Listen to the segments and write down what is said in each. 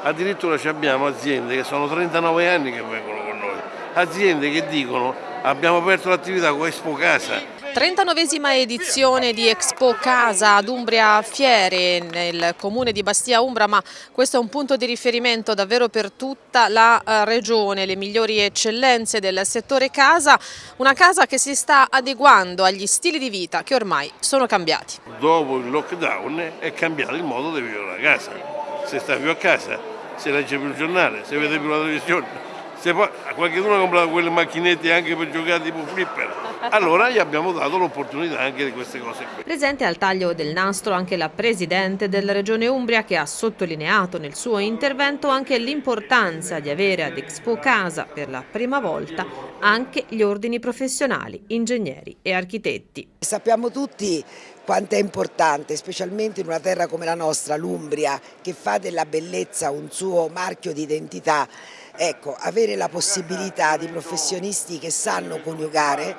Addirittura abbiamo aziende che sono 39 anni che vengono con noi, aziende che dicono abbiamo aperto l'attività con Expo Casa, 39esima edizione di Expo Casa ad Umbria Fiere nel comune di Bastia Umbra, ma questo è un punto di riferimento davvero per tutta la eh, regione, le migliori eccellenze del settore casa, una casa che si sta adeguando agli stili di vita che ormai sono cambiati. Dopo il lockdown è cambiato il modo di vivere la casa, se sta più a casa, se legge più il giornale, se vede più la televisione se poi qualcuno ha comprato quelle macchinette anche per giocare tipo flipper, allora gli abbiamo dato l'opportunità anche di queste cose qui. Presente al taglio del nastro anche la Presidente della Regione Umbria che ha sottolineato nel suo intervento anche l'importanza di avere ad Expo Casa per la prima volta anche gli ordini professionali, ingegneri e architetti. Sappiamo tutti quanto è importante, specialmente in una terra come la nostra, l'Umbria, che fa della bellezza un suo marchio di identità, ecco, avere la possibilità di professionisti che sanno coniugare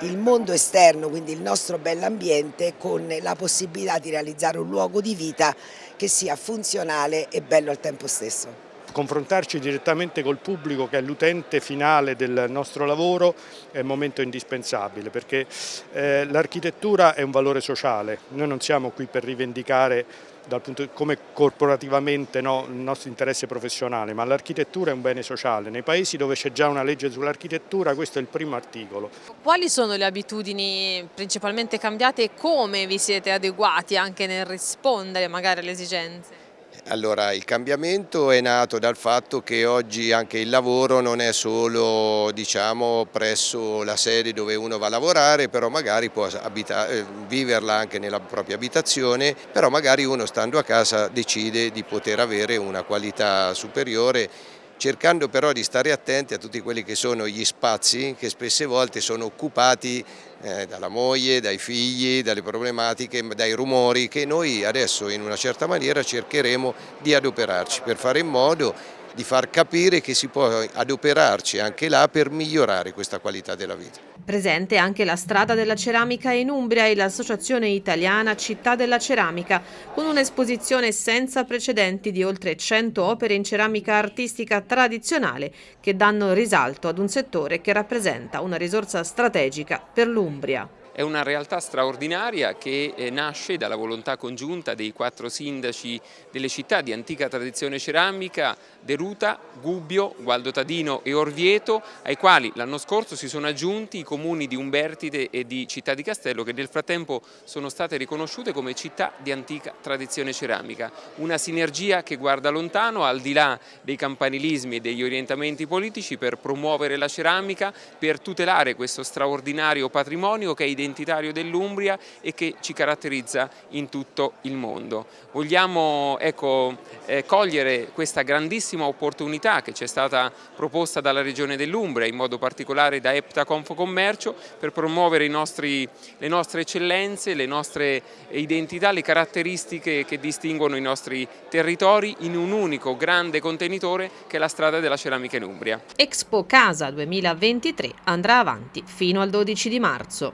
il mondo esterno, quindi il nostro bell'ambiente, con la possibilità di realizzare un luogo di vita che sia funzionale e bello al tempo stesso confrontarci direttamente col pubblico che è l'utente finale del nostro lavoro è un momento indispensabile perché eh, l'architettura è un valore sociale, noi non siamo qui per rivendicare punto, come corporativamente no, il nostro interesse professionale, ma l'architettura è un bene sociale. Nei paesi dove c'è già una legge sull'architettura questo è il primo articolo. Quali sono le abitudini principalmente cambiate e come vi siete adeguati anche nel rispondere magari alle esigenze? Allora, il cambiamento è nato dal fatto che oggi anche il lavoro non è solo diciamo, presso la sede dove uno va a lavorare, però magari può eh, viverla anche nella propria abitazione, però magari uno stando a casa decide di poter avere una qualità superiore cercando però di stare attenti a tutti quelli che sono gli spazi che spesse volte sono occupati eh, dalla moglie, dai figli, dalle problematiche, dai rumori che noi adesso in una certa maniera cercheremo di adoperarci per fare in modo di far capire che si può adoperarci anche là per migliorare questa qualità della vita. Presente anche la strada della ceramica in Umbria e l'associazione italiana Città della Ceramica, con un'esposizione senza precedenti di oltre 100 opere in ceramica artistica tradizionale che danno risalto ad un settore che rappresenta una risorsa strategica per l'Umbria. È una realtà straordinaria che eh, nasce dalla volontà congiunta dei quattro sindaci delle città di antica tradizione ceramica, Deruta, Gubbio, Gualdo Tadino e Orvieto, ai quali l'anno scorso si sono aggiunti i comuni di Umbertide e di Città di Castello che nel frattempo sono state riconosciute come città di antica tradizione ceramica. Una sinergia che guarda lontano al di là dei campanilismi e degli orientamenti politici per promuovere la ceramica, per tutelare questo straordinario patrimonio che è identificato identitario dell'Umbria e che ci caratterizza in tutto il mondo. Vogliamo ecco, eh, cogliere questa grandissima opportunità che ci è stata proposta dalla Regione dell'Umbria, in modo particolare da EPTA Confocommercio, per promuovere nostri, le nostre eccellenze, le nostre identità, le caratteristiche che distinguono i nostri territori in un unico grande contenitore che è la strada della ceramica in Umbria. Expo Casa 2023 andrà avanti fino al 12 di marzo.